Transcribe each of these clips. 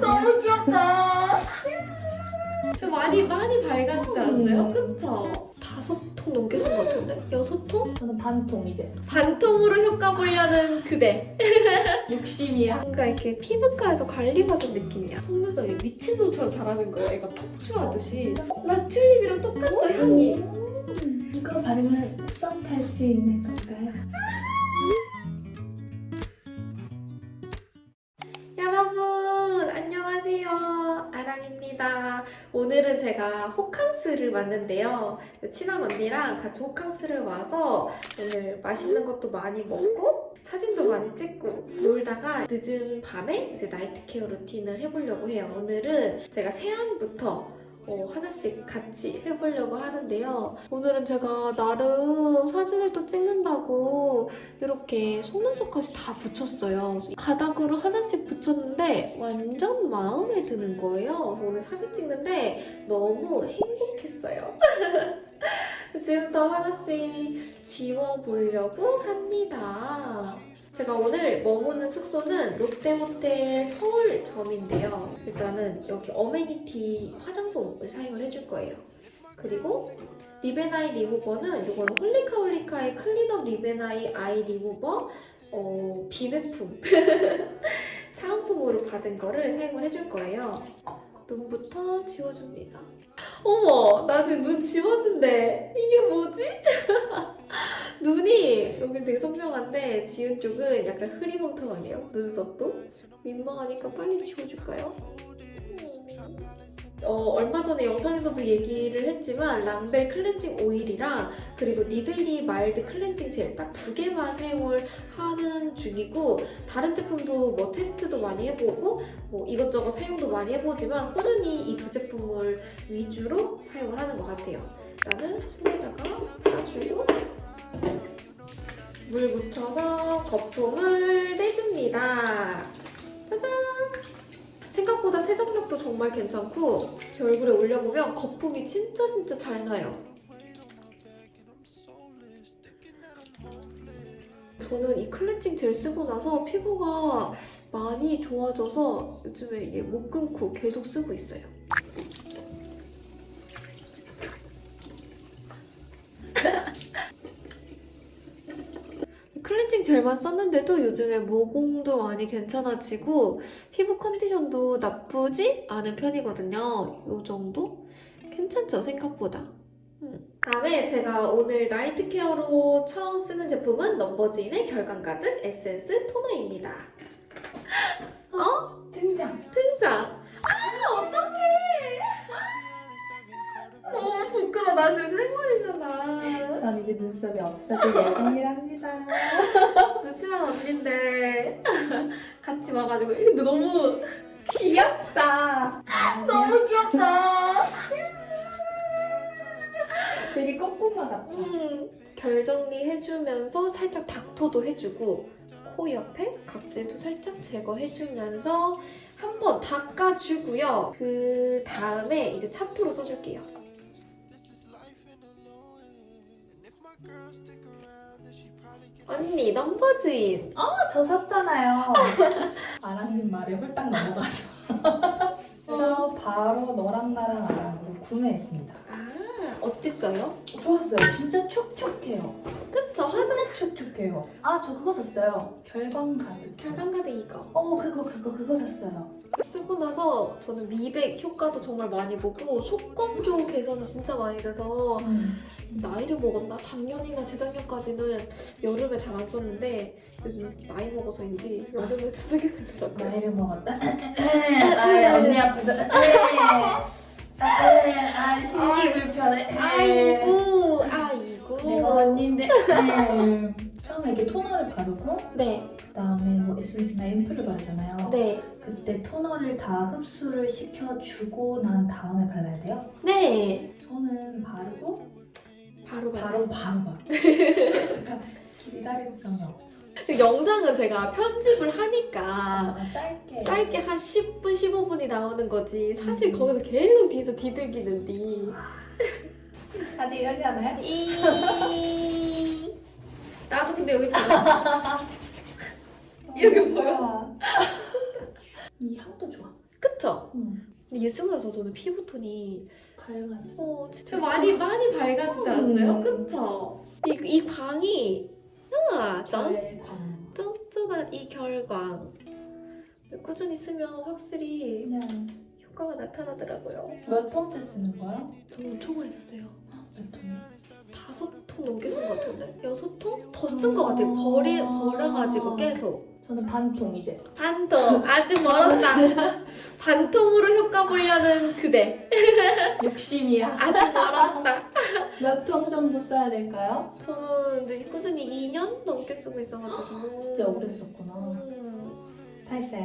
너무 귀엽다. 저 많이 많이 밝아지지 않았어요? 그쵸? 다섯 통 넘게 쓴 것 같은데? 여섯 통? 저는 반통 이제. 반통으로 효과 보려는 그대. 욕심이야. 뭔가 이렇게 피부과에서 관리받은 느낌이야. 속눈썹이 미친놈처럼 자라는 거야. 애가 폭주하듯이. 나 튤립이랑 똑같죠, 향이? 음, 이거 바르면 썸 탈 수 있는 건가요? 여러분 안녕하세요. 아랑입니다. 오늘은 제가 호캉스를 왔는데요. 친한 언니랑 같이 호캉스를 와서 오늘 맛있는 것도 많이 먹고 사진도 많이 찍고 놀다가 늦은 밤에 이제 나이트 케어 루틴을 해보려고 해요. 오늘은 제가 세안부터 어, 하나씩 같이 해보려고 하는데요. 오늘은 제가 나름 사진을 또 찍는다고 이렇게 속눈썹까지 다 붙였어요. 가닥으로 하나씩 붙였는데 완전 마음에 드는 거예요. 오늘 사진 찍는데 너무 행복했어요. 지금부터 하나씩 지워보려고 합니다. 제가 오늘 머무는 숙소는 롯데호텔 서울점인데요. 일단은 여기 어메니티 화장솜을 사용을 해줄 거예요. 그리고 리베나이 리무버는 이거는 홀리카홀리카의 클린업 리베나이 아이 리무버 어, 비매품 사은품으로 받은 거를 사용을 해줄 거예요. 눈부터 지워줍니다. 어머, 나 지금 눈 지웠는데 이게 뭐지? 눈이 여기 되게 선명한데 지운 쪽은 약간 흐리멍텅하네요. 눈썹도 민망하니까 빨리 지워줄까요? 어, 얼마 전에 영상에서도 얘기를 했지만 랑벨 클렌징 오일이랑 그리고 니들리 mild 클렌징 젤 딱 두 개만 사용을 하는 중이고 다른 제품도 뭐 테스트도 많이 해보고 뭐 이것저것 사용도 많이 해보지만 꾸준히 이 두 제품을 위주로 사용을 하는 것 같아요. 일단은 손에다가 짜주고 물 묻혀서 거품을 내줍니다. 짜잔! 생각보다 세정력도 정말 괜찮고 제 얼굴에 올려보면 거품이 진짜 진짜 잘 나요. 저는 이 클렌징 젤 쓰고 나서 피부가 많이 좋아져서 요즘에 이게 못 끊고 계속 쓰고 있어요. 젤만 썼는데도 요즘에 모공도 많이 괜찮아지고 피부 컨디션도 나쁘지 않은 편이거든요. 요 정도? 괜찮죠? 생각보다. 음. 다음에 제가 오늘 나이트 케어로 처음 쓰는 제품은 넘버즈인의 결감 가득 에센스 토너입니다. 어? 등장. 등장! 아, 어떡해! 아, 너무 부끄러워. 나 지금 생머리잖아. 전 이제 눈썹이 없어질 예정이랍니다. 내 친한 언니인데 같이 와가지고 근데 너무 귀엽다. 너무 귀엽다. 되게 꼬꼬마 같다. 음, 결 정리해주면서 살짝 닥터도 해주고 코 옆에 각질도 살짝 제거해주면서 한번 닦아주고요. 그 다음에 이제 차프로 써줄게요. 언니 넘버즈인 어, 저 샀잖아요. 아랑님 말에 홀딱 넘어가서. 그래서 바로 너랑 나랑 아랑으로 구매했습니다. 아 어땠어요? 좋았어요. 진짜 촉촉해요. 그쵸? 진짜 촉촉해요. 아, 저 그거 샀어요. 결광 가득. 결감가득 이거 어, 그거, 그거, 그거 샀어요. 쓰고 나서 저는 미백 효과도 정말 많이 보고 속건조 개선도 진짜 많이 돼서 음. 나이를 먹었나? 작년이나 재작년까지는 여름에 잘 안 썼는데 요즘 나이 먹어서인지 여름에도 쓰게 되더라고요. 나이를 먹었다. 아, 언니 앞에서. 아, 아, 신기 불편해. 아이고, 아이고. 내가 언니인데. 네. 처음에 이렇게 토너를 바르고 네, 그다음에 뭐 에센스나 앰플을 바르잖아요. 네, 그때 토너를 다 흡수를 시켜주고 난 다음에 발라야 돼요. 네. 저는 바르고 바로 바로 바로. 바로 바로. 그러니까 기다림성이 없어. 그 영상은 제가 편집을 하니까 아, 짧게. 짧게 한 10분, 15분이 나오는 거지. 사실 음. 거기서 계속 뒤에서 뒤들기는데. 다들 이러지 않아요? 이 나도 근데 여기 잘 이렇게 보여. 이 향도 좋아. 그쵸? 음. 근데 얘 쓰고 나서 저는 피부톤이 밝아졌어. 어, 진짜 많이 많이 밝아지지 않았어요? 음. 그쵸? 이, 이 광이 아, 짠! 쫀쫀한 이 결광 꾸준히 쓰면 확실히 그냥 효과가 나타나더라고요. 몇 톤째 쓰는 거야? 저는 많이 썼어요. 몇? 다섯 통 넘게 쓴 것 같은데? 여섯 통? 더쓴 것 같아요. 버리, 버려가지고 계속. 저는 반통 이제. 반통! 아직 멀었다. 반통으로 효과 보려는 그대. 욕심이야. 아직 멀었다. 몇 통 정도 써야 될까요? 저는 이제 꾸준히 2년 넘게 쓰고 있어가지고. 진짜 오래 썼구나. 음. 다 했어요.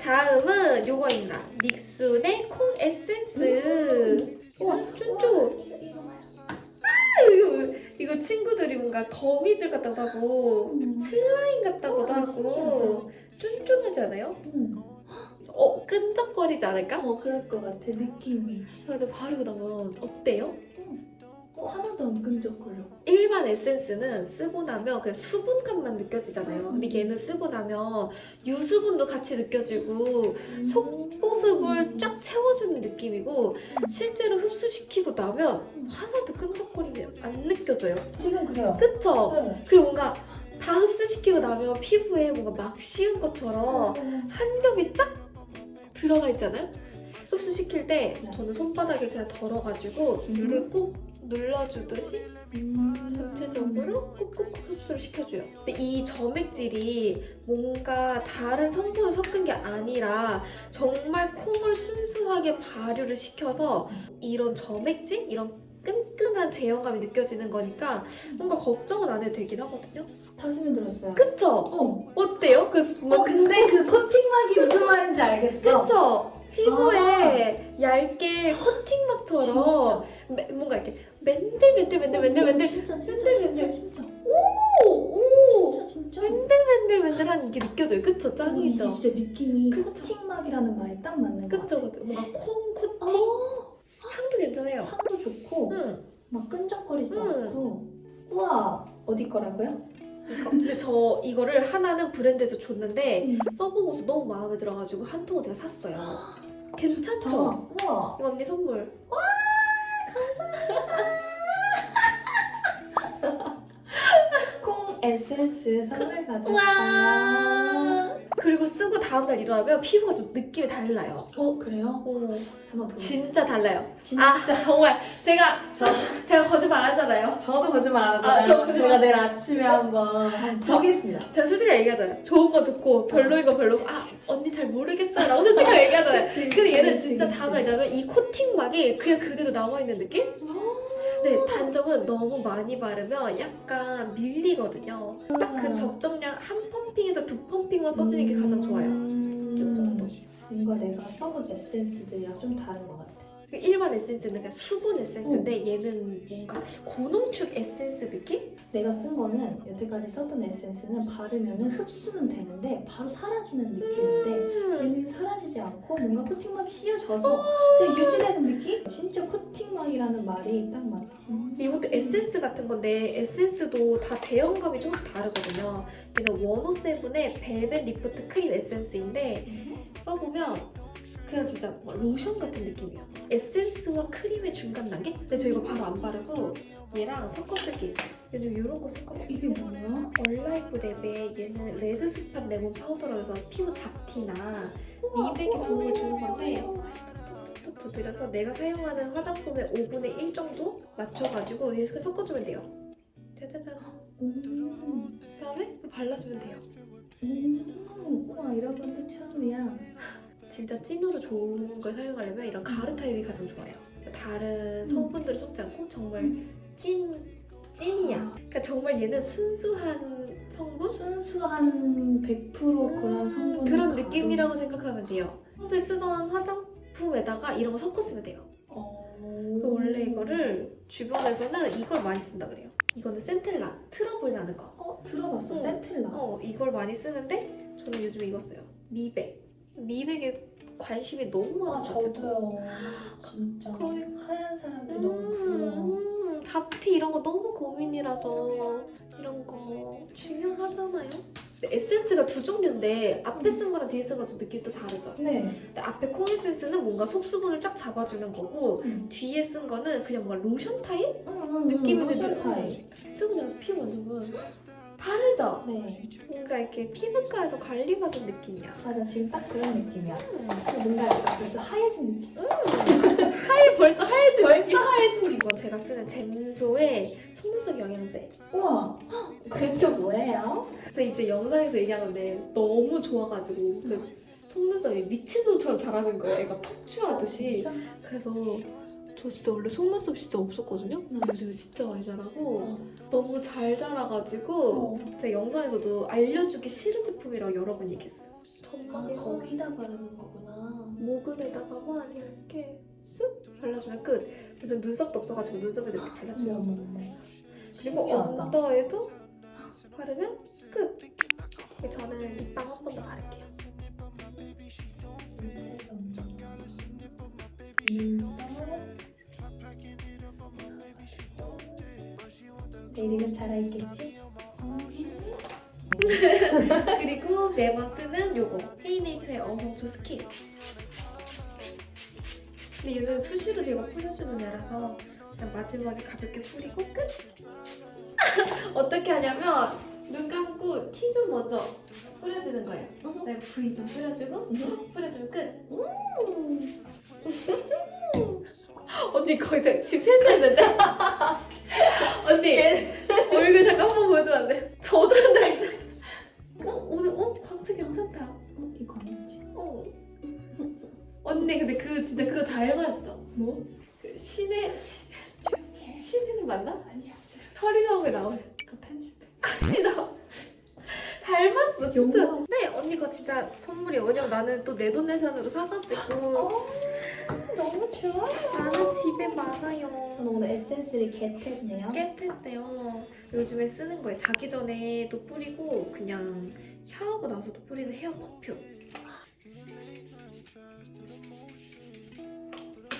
다음은 요거입니다. 믹순의 콩 에센스. 와, 쫀쫀. 이거 이거. 이거, 친구들이 뭔가 거미줄 같다고 하고 음. 슬라임 같다고도 어, 하고 쫀쫀하지 않아요? 음. 어, 끈적거리지 않을까? 어 그럴 것 같아 느낌이. 근데 바르고 나면 어때요? 어 하나도 안 끈적거려. 일반 에센스는 쓰고 나면 그냥 수분감만 느껴지잖아요. 근데 얘는 쓰고 나면 유수분도 같이 느껴지고 속보습을 쫙 채워주는 느낌이고 실제로 흡수시키고 나면 하나도 끈적거림이 안 느껴져요. 지금 그래요. 그쵸? 네. 그리고 뭔가 다 흡수시키고 나면 피부에 뭔가 막 씌운 것처럼 한 겹이 쫙 들어가 있잖아요? 흡수시킬 때 네. 저는 손바닥에 그냥 덜어가지고 음. 물을 꾹 눌러주듯이 음. 전체적으로 꾹꾹꾹 흡수를 시켜줘요. 근데 이 점액질이 뭔가 다른 성분을 섞은 게 아니라 정말 콩을 순수하게 발효를 시켜서 이런 점액질? 이런 끈끈한 제형감이 느껴지는 거니까 뭔가 걱정은 안 해도 되긴 하거든요. 다 스며들었어요. 그쵸? 어. 어때요? 그어 근데 그 코팅막이 무슨 말인지 알겠어. 그쵸? 피부에 얇게 코팅막처럼 진짜. 매- 뭔가 이렇게 맨들맨들 맨들 맨들 맨들 진짜 진짜 맨들, 진짜 맨들. 진짜 오! 오! 진짜 진짜. 맨들맨들 맨들한 이게 느껴져요. 그쵸? 어, 짱이죠? 이게 진짜 느낌이 그쵸. 코팅막이라는 말이 딱 맞는 것 그쵸? 같아. 그쵸? 뭔가 콩 코팅? 어, 향도 괜찮아요. 향도 좋고 응. 막 끈적거리지도 음. 않고. 우와 어디 거라고요? 근데 저 이거를 하나는 브랜드에서 줬는데 음. 써보고서 너무 마음에 들어가지고 한 통을 제가 샀어요. 괜찮죠? 다. 우와. 이거 언니 선물. 콩 에센스 선물 받았어요. 와. 그리고 쓰고 다음날 일어나면 피부가 좀 느낌이 달라요. 어 그래요? 어, 한번. 진짜 달라요. 진짜 아, 정말 제가 저 제가 거짓말 안 하잖아요. 저도 거짓말 안 아, 하잖아요. 저 거짓말. 제가 내일 아침에 한번 보겠습니다. 제가 솔직히 얘기하잖아요. 좋은 거 좋고 별로인 거 별로고 아 언니 잘 모르겠어라고 솔직하게 얘기하잖아요. 근데 얘는 진짜 다음날 일어나면 이 코팅막이 그냥 그대로 남아 있는 느낌? 네, 단점은 너무 많이 바르면 약간 밀리거든요. 딱 그 적정량 한 펌핑에서 두 펌핑만 써주는 게 가장 좋아요. 이 정도. 뭔가 내가 써본 에센스들이랑 좀 다른 것 같아. 그 일반 에센스는 그냥 수분 에센스인데 얘는 뭔가 고농축 에센스 느낌? 내가 쓴 거는 여태까지 썼던 에센스는 바르면 흡수는 되는데 바로 사라지는 느낌인데 음. 얘는 사라지지 않고 뭔가 코팅막이 씌워져서 그냥 유지되는 느낌? 진짜 코팅막이라는 말이 딱 맞아. 근데 이것도 에센스 같은 건데 에센스도 다 제형감이 조금씩 다르거든요. 얘는 107의 벨벳 리프트 크림 에센스인데 써보면 그냥 진짜 뭐 로션 같은 느낌이에요. 에센스와 크림의 중간 단계? 근데 저 이거 바로 안 바르고 얘랑 쓸게 있어요. 요즘 이런 거 섞어 쓸게 이게 뭐야? 얼라이프 랩에 얘는 red spot 레몬 파우더라고 해서 피부 잡티나 미백에 도움을 주는 건데 툭툭툭 두드려서 내가 사용하는 화장품의 5분의 1 정도 맞춰가지고 이렇게 섞어주면 돼요. 짜자잔. 음, 그다음에 발라주면 돼요. 음, 우와 이런 것도 처음이야. 진짜 찐으로 좋은 걸 사용하려면 이런 가루 타입이 가장 좋아요. 다른 성분들을 섞지 않고 정말 찐 찐이야. 그러니까 정말 얘는 순수한 성분? 순수한 100% 그런 성분 그런 느낌이라고 생각하면 돼요. 평소에 쓰던 화장품에다가 이런 거 섞어 쓰면 돼요. 어... 원래 이거를 주변에서는 이걸 많이 쓴다 그래요. 이거는 centella, 트러블 나는 거. 어 들어봤어 어. centella. 어, 이걸 많이 쓰는데 저는 요즘 이거 써요. 미백. 미백에 관심이 너무 아 많아가지고. 저도요. 진짜 그러니까. 하얀 사람들 너무 부러워. 음, 잡티 이런 거 너무 고민이라서 이런 거 중요하잖아요. 에센스가 두 종류인데 앞에 쓴 거랑 뒤에 쓴 거랑 좀 느낌이 또 다르죠. 네. 근데 앞에 콩 에센스는 뭔가 속수분을 쫙 잡아주는 거고 음. 뒤에 쓴 거는 그냥 뭔가 로션 타입? 음, 느낌은 로션 근데 타입. 쓰고 나서 피부 만져보면 다르죠? 네. 뭔가 이렇게 피부과에서 관리받은 느낌이야. 맞아 지금 딱 그런 느낌이야. 음. 뭔가 약간 벌써 하얘진 느낌. 하얘 벌써 하얘진 벌써 하얘진 느낌. 이거 제가 쓰는 젠소의 속눈썹 영양제. 우와. 그게 또 뭐예요? 그래서 이제 영상에서 얘기하는데 너무 좋아가지고 진짜 속눈썹이 미친놈처럼 자라는 거예요. 애가 폭주하듯이. 그래서 저 진짜 원래 속눈썹 진짜 없었거든요. 음. 요즘에 진짜 많이 자라고 어. 너무 잘 자라가지고 어. 제가 영상에서도 알려주기 싫은 제품이라고 여러 번 얘기했어요. 아, 전망에 거기다 바르는 거구나. 모근에다가만 이렇게 쓱 발라주면 끝. 그래서 눈썹도 없어가지고 눈썹에도 이렇게 발라주면 어머. 그리고 신기하다. 언더에도 바르면 끝. 저는 립밤 한 번 더 바를게요. 내일은 살아있겠지? 그리고 매번 쓰는 요거 헤이네이처의 어성초 스킨. 근데 얘는 수시로 제가 뿌려주는 애라서 그냥 마지막에 가볍게 뿌리고 끝. 어떻게 하냐면 눈 감고 T존 먼저 뿌려주는 거예요. 그다음에 V존 뿌려주고 뿌려주면 끝. 언니 거의 다 지금 실수했는데? 언니 얼굴 잠깐 한번 보여주면 안 돼? 저전데 어? 오늘 어? 광채 괜찮다 어, 이거 아니지? 어. 언니 근데 그 진짜 그거 닮았어 뭐? 그 신의 신- 신의 맞나? 아니야. 털이 나오게 나오네 그 편집해. 컷이 나와 닮았어 진짜. 네 언니 거 진짜 선물이야 왜냐면 나는 또 내 돈 내산으로 사가지고 너무 좋아. 나는 집에 많아요 오늘 에센스를 겟했네요. 깼했대요. 요즘에 쓰는 거예요. 자기 전에도 뿌리고 그냥 샤워하고 나서도 뿌리는 헤어 퍼퓸.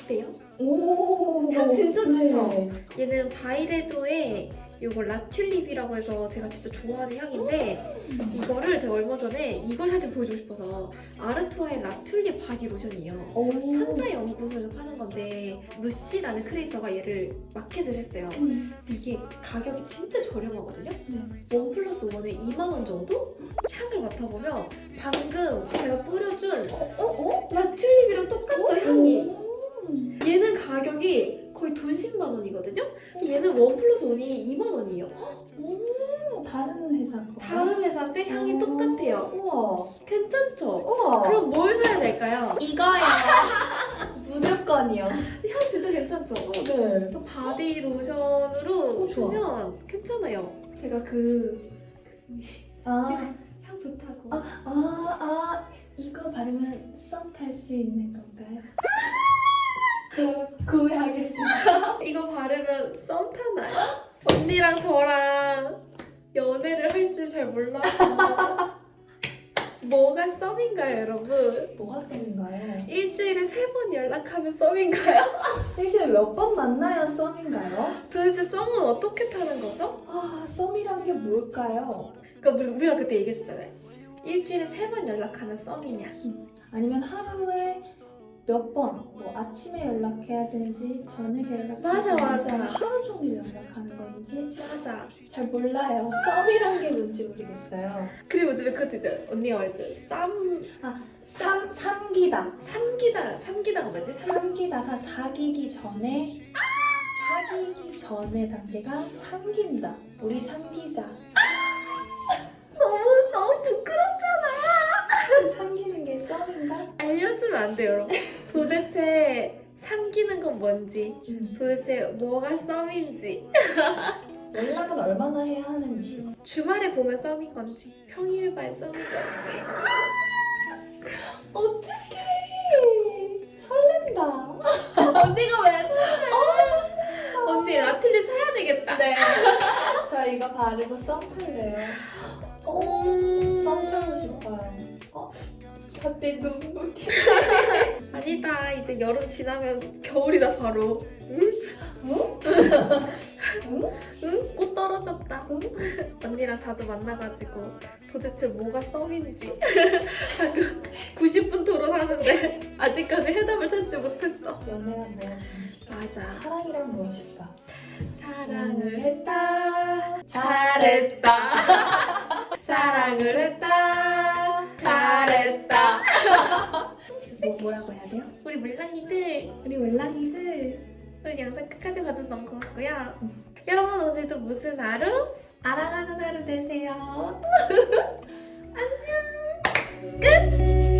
어때요? 오. 향 진짜 좋죠? 네. 얘는 바이레도의 요거 라튤립이라고 해서 제가 진짜 좋아하는 향인데 이거를 제가 얼마 전에 이걸 사실 보여주고 싶어서 아르투아의 라튤립 바디 로션이에요. 오. 천사 연구소에서 파는 건데 루시라는 크리에이터가 얘를 마켓을 했어요. 음. 이게 가격이 진짜 저렴하거든요. 네. 원 플러스 원에 2만 원 정도? 향을 맡아보면 방금 제가 뿌려준 어? 어? 라튤립이랑 똑같죠 향이. 음. 얘는 가격이 거의 돈 10만 원이거든요. 얘는 원 플러스 원이 2만 원이에요. 음, 다른 회사 거. 다른 회사인데 향이 어. 똑같아요. 우와. 괜찮죠? 우와. 그럼 뭘 사야 될까요? 이거요. 무조건이요. 향 진짜 괜찮죠? 네. 또 바디 로션으로 어. 쓰면 괜찮아요. 제가 그 아, 향, 향 좋다고. 아, 아, 이거 바르면 썸 탈 수 있는 건가요? 그럼 구매하겠습니다. 이거 바르면 썸 타나요? 언니랑 저랑 연애를 할 줄 잘 몰라서 뭐가 썸인가요 여러분? 뭐가 썸인가요? 일주일에 세 번 연락하면 썸인가요? 일주일에 몇 번 만나야 썸인가요? 도대체 썸은 어떻게 타는 거죠? 아, 썸이란 게 뭘까요? 그러니까 우리- 우리가 그때 얘기했잖아요 일주일에 세 번 연락하면 썸이냐 아니면 하루에 몇 번, 뭐 아침에 연락해야 되는지 저녁에 연락해야 맞아, 맞아. 하루 종일 연락하는 건지 맞아 잘 몰라요. 썸이란 게 뭔지 모르겠어요. 그리고 요즘에 그것도 있어요 언니가 말했어요 쌈 삼, 삼기다. 삼기다 삼기다가 뭐지? 삼... 삼기다가 사귀기 전에 사귀기 전에 단계가 삼긴다. 우리 삼기자. 너무 너무 부끄럽잖아 삼기는 게 썸인가? 알려주면 안 돼요 여러분 뭔지 음. 도대체 뭐가 썸인지 연락은 얼마나 해야 하는지. 주말에 보면 썸인 건지 평일반 썸인 건지 어떡해. 설렌다. 언니가 왜 설레? 언니 라틀리 사야 되겠다 네. 저 이거 바르고 썸 탈래요. 음... 썸 타고 싶어요. 어, 갑자기 눈물. 아니다 이제 여름 지나면 겨울이다 바로 응? 응? 응? 꽃 떨어 떨어졌다. 언니랑 자주 만나가지고 도대체 뭐가 썸인지 90분 토론하는데 아직까지 해답을 찾지 못했어. 연애란 무엇인지 맞아. 사랑이란 무엇일까? 사랑을 했다. 잘했다. 사랑을 했다. 잘했다. 뭐, 뭐라고 해야 돼요? 우리 물랑이들 우리 웰랑이들 오늘 영상 끝까지 봐줘서 너무 고맙고요. 여러분 오늘도 무슨 하루? 알아가는 하루 되세요 끝!